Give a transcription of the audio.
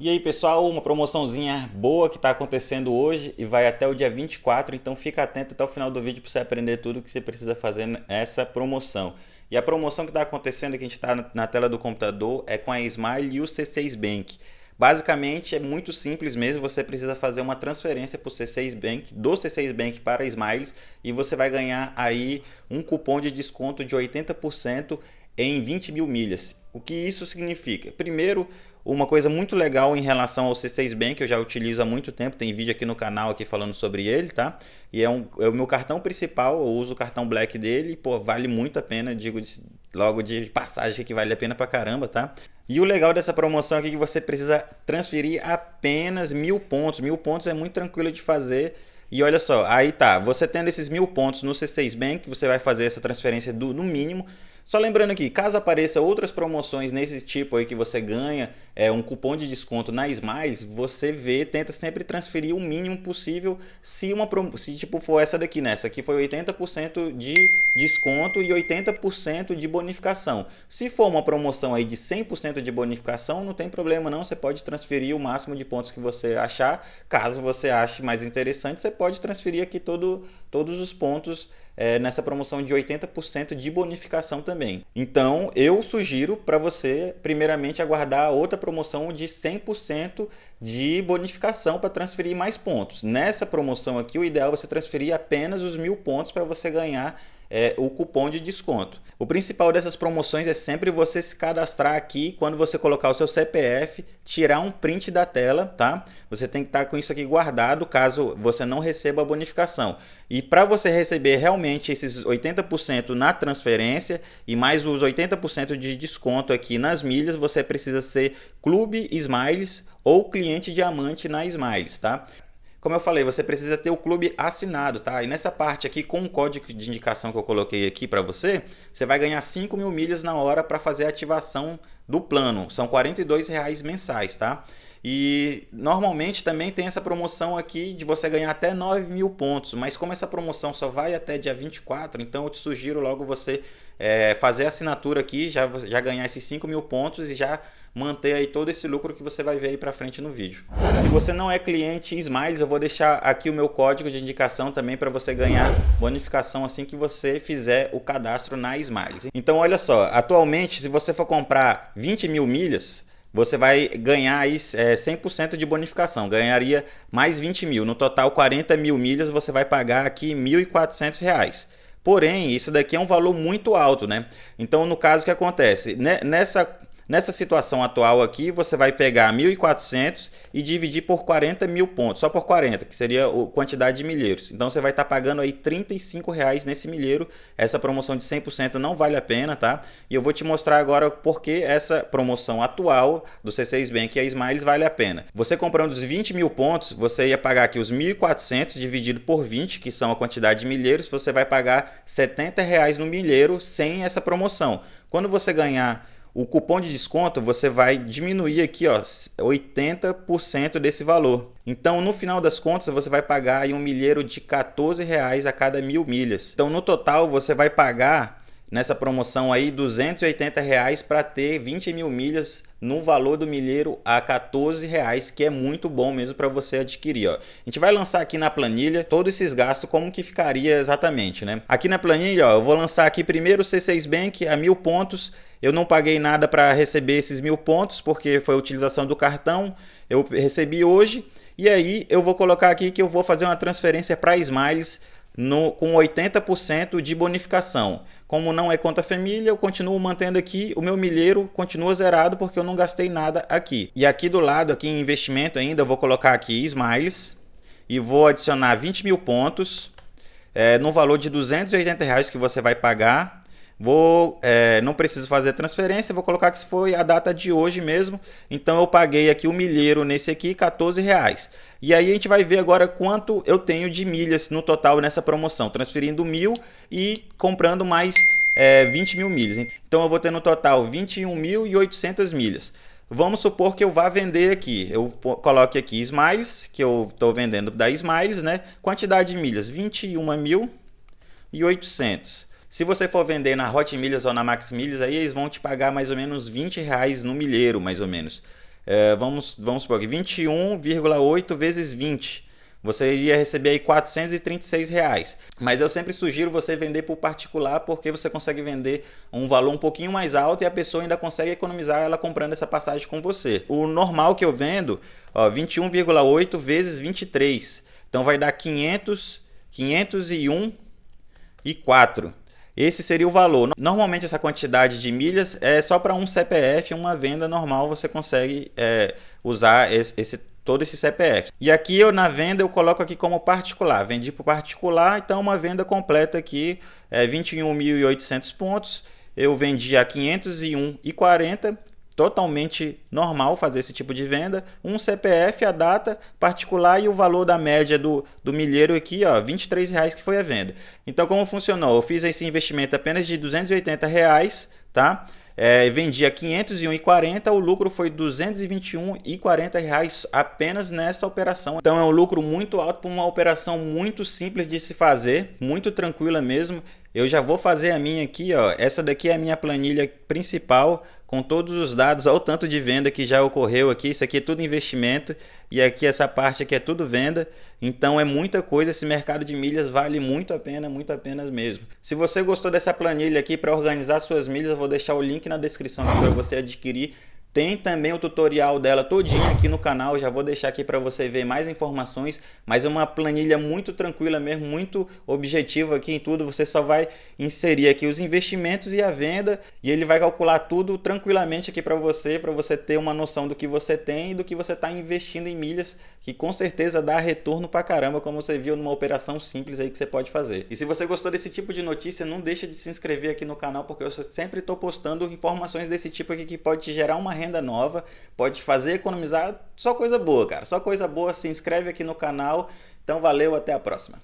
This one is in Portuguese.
E aí pessoal, uma promoçãozinha boa que está acontecendo hoje e vai até o dia 24, então fica atento até o final do vídeo para você aprender tudo que você precisa fazer nessa promoção. E a promoção que está acontecendo, que a gente está na tela do computador, é com a Smile e o C6 Bank. Basicamente é muito simples mesmo, você precisa fazer uma transferência para o C6 Bank, do C6 Bank para a Smiles e você vai ganhar aí um cupom de desconto de 80% em 20 mil milhas. O que isso significa? Primeiro, uma coisa muito legal em relação ao C6 Bank, eu já utilizo há muito tempo, tem vídeo aqui no canal aqui falando sobre ele, tá? E é, um, é o meu cartão principal, eu uso o cartão Black dele, pô, vale muito a pena, digo logo de passagem que vale a pena pra caramba, tá? E o legal dessa promoção aqui é que você precisa transferir apenas mil pontos, mil pontos é muito tranquilo de fazer, e olha só, aí tá, você tendo esses mil pontos no C6 Bank, você vai fazer essa transferência do, no mínimo, só lembrando aqui, caso apareça outras promoções nesse tipo aí que você ganha é, um cupom de desconto na Smiles, você vê, tenta sempre transferir o mínimo possível se uma se tipo for essa daqui, né? Essa aqui foi 80% de desconto e 80% de bonificação. Se for uma promoção aí de 100% de bonificação, não tem problema não, você pode transferir o máximo de pontos que você achar. Caso você ache mais interessante, você pode transferir aqui todo, todos os pontos é, nessa promoção de 80% de bonificação também. Então eu sugiro para você primeiramente aguardar outra promoção de 100% de bonificação para transferir mais pontos. Nessa promoção aqui o ideal é você transferir apenas os mil pontos para você ganhar é, o cupom de desconto. O principal dessas promoções é sempre você se cadastrar aqui quando você colocar o seu CPF, tirar um print da tela, tá? Você tem que estar com isso aqui guardado caso você não receba a bonificação. E para você receber realmente esses 80% na transferência e mais os 80% de desconto aqui nas milhas, você precisa ser Clube Smiles ou cliente diamante na Smiles, tá? Como eu falei, você precisa ter o clube assinado, tá? E nessa parte aqui, com o código de indicação que eu coloquei aqui para você, você vai ganhar 5 mil milhas na hora para fazer a ativação do plano. São R$ reais mensais, tá? E normalmente também tem essa promoção aqui de você ganhar até 9 mil pontos, mas como essa promoção só vai até dia 24, então eu te sugiro logo você é, fazer a assinatura aqui, já, já ganhar esses 5 mil pontos e já manter aí todo esse lucro que você vai ver aí para frente no vídeo. Se você não é cliente Smiles, eu vou deixar aqui o meu código de indicação também para você ganhar bonificação assim que você fizer o cadastro na Smiles. Então olha só, atualmente se você for comprar 20 mil milhas, você vai ganhar aí é, 100% de bonificação, ganharia mais 20 mil. No total, 40 mil milhas, você vai pagar aqui R$ 1.400. Porém, isso daqui é um valor muito alto, né? Então, no caso, o que acontece? Nessa Nessa situação atual aqui, você vai pegar 1.400 e dividir por 40 mil pontos, só por 40, que seria a quantidade de milheiros. Então você vai estar tá pagando aí 35 reais nesse milheiro. Essa promoção de 100% não vale a pena, tá? E eu vou te mostrar agora porque essa promoção atual do C6 Bank e a Smiles vale a pena. Você comprando os 20 mil pontos, você ia pagar aqui os 1.400 dividido por 20, que são a quantidade de milheiros, você vai pagar 70 reais no milheiro sem essa promoção. Quando você ganhar o cupom de desconto você vai diminuir aqui ó 80% desse valor. Então no final das contas você vai pagar um milheiro de 14 reais a cada mil milhas. Então no total você vai pagar nessa promoção aí 280 reais para ter 20 mil milhas no valor do milheiro a 14 reais que é muito bom mesmo para você adquirir ó. a gente vai lançar aqui na planilha todos esses gastos como que ficaria exatamente né aqui na planilha ó, eu vou lançar aqui primeiro o C6 Bank a mil pontos eu não paguei nada para receber esses mil pontos, porque foi a utilização do cartão. Eu recebi hoje. E aí eu vou colocar aqui que eu vou fazer uma transferência para Smiles no, com 80% de bonificação. Como não é conta família, eu continuo mantendo aqui, o meu milheiro continua zerado porque eu não gastei nada aqui. E aqui do lado, aqui em investimento ainda, eu vou colocar aqui Smiles e vou adicionar 20 mil pontos é, no valor de 280 reais que você vai pagar Vou, é, não preciso fazer transferência, vou colocar que foi a data de hoje mesmo. Então eu paguei aqui o milheiro nesse aqui, 14 reais. E aí a gente vai ver agora quanto eu tenho de milhas no total nessa promoção, transferindo mil e comprando mais é, 20 mil milhas. Então eu vou ter no total 21.800 milhas. Vamos supor que eu vá vender aqui, eu coloque aqui Smiles, que eu estou vendendo da Smiles, né? Quantidade de milhas, 21.800. Se você for vender na Hot Milhas ou na Max Milhas, aí eles vão te pagar mais ou menos 20 reais no milheiro, mais ou menos. é, vamos, vamos supor que 21,8 vezes 20 você iria receber aí 436 reais. Mas eu sempre sugiro você vender por particular porque você consegue vender um valor um pouquinho mais alto e a pessoa ainda consegue economizar ela comprando essa passagem com você. O normal que eu vendo, 21,8 vezes 23. Então vai dar 500, 501 e 4. Esse seria o valor. Normalmente essa quantidade de milhas é só para um CPF, uma venda normal você consegue é, usar esse, esse todo esse CPF. E aqui eu na venda eu coloco aqui como particular, vendi para particular, então uma venda completa aqui é 21.800 pontos, eu vendi a 501,40, totalmente normal fazer esse tipo de venda, um CPF, a data particular e o valor da média do, do milheiro aqui, ó, 23 reais que foi a venda. Então como funcionou? Eu fiz esse investimento apenas de 280 reais, tá? É, vendia 501,40, o lucro foi 221,40 reais apenas nessa operação. Então é um lucro muito alto para uma operação muito simples de se fazer, muito tranquila mesmo. Eu já vou fazer a minha aqui, ó. Essa daqui é a minha planilha principal com todos os dados, olha o tanto de venda que já ocorreu aqui, isso aqui é tudo investimento e aqui essa parte aqui é tudo venda, então é muita coisa, esse mercado de milhas vale muito a pena, muito a pena mesmo. Se você gostou dessa planilha aqui para organizar suas milhas, eu vou deixar o link na descrição para você adquirir tem também o tutorial dela todinho aqui no canal, já vou deixar aqui para você ver mais informações, mas é uma planilha muito tranquila mesmo, muito objetiva aqui em tudo, você só vai inserir aqui os investimentos e a venda e ele vai calcular tudo tranquilamente aqui para você, para você ter uma noção do que você tem e do que você está investindo em milhas, que com certeza dá retorno para caramba, como você viu numa operação simples aí que você pode fazer. E se você gostou desse tipo de notícia, não deixa de se inscrever aqui no canal, porque eu sempre estou postando informações desse tipo aqui que pode te gerar uma renda renda nova, pode fazer economizar, só coisa boa, cara. Só coisa boa, se inscreve aqui no canal. Então valeu, até a próxima.